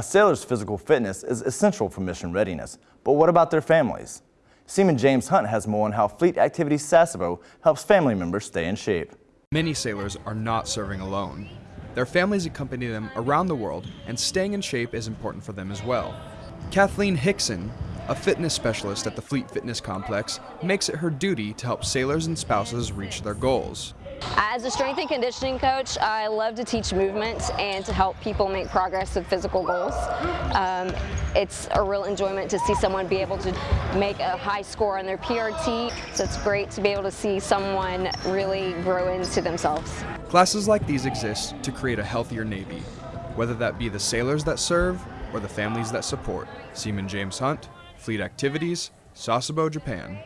A sailor's physical fitness is essential for mission readiness, but what about their families? Seaman James Hunt has more on how Fleet Activities Sasebo helps family members stay in shape. Many sailors are not serving alone. Their families accompany them around the world, and staying in shape is important for them as well. Kathleen Hickson, a fitness specialist at the Fleet Fitness Complex, makes it her duty to help sailors and spouses reach their goals. As a strength and conditioning coach, I love to teach movement and to help people make progress with physical goals. Um, it's a real enjoyment to see someone be able to make a high score on their PRT, so it's great to be able to see someone really grow into themselves. Classes like these exist to create a healthier Navy, whether that be the sailors that serve or the families that support. Seaman James Hunt, Fleet Activities, Sasebo, Japan.